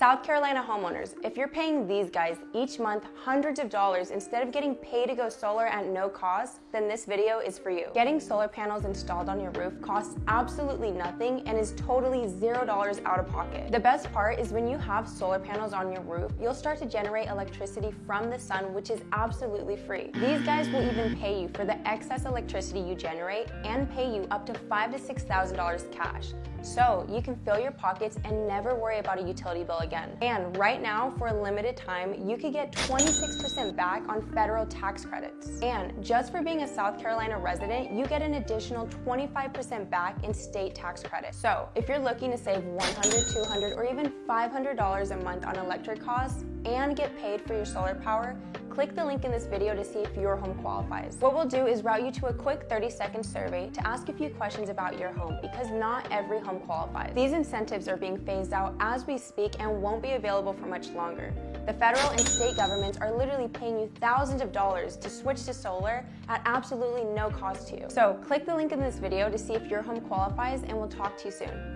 South Carolina homeowners, if you're paying these guys each month hundreds of dollars instead of getting paid to go solar at no cost, then this video is for you. Getting solar panels installed on your roof costs absolutely nothing and is totally zero dollars out of pocket. The best part is when you have solar panels on your roof, you'll start to generate electricity from the sun, which is absolutely free. These guys will even pay you for the excess electricity you generate and pay you up to five to six thousand dollars cash. So you can fill your pockets and never worry about a utility bill again. And right now, for a limited time, you could get 26% back on federal tax credits. And just for being a South Carolina resident, you get an additional 25% back in state tax credits. So if you're looking to save 100, 200, or even $500 a month on electric costs and get paid for your solar power, click the link in this video to see if your home qualifies. What we'll do is route you to a quick 30 second survey to ask a few questions about your home because not every home qualifies. These incentives are being phased out as we speak and won't be available for much longer. The federal and state governments are literally paying you thousands of dollars to switch to solar at absolutely no cost to you. So click the link in this video to see if your home qualifies and we'll talk to you soon.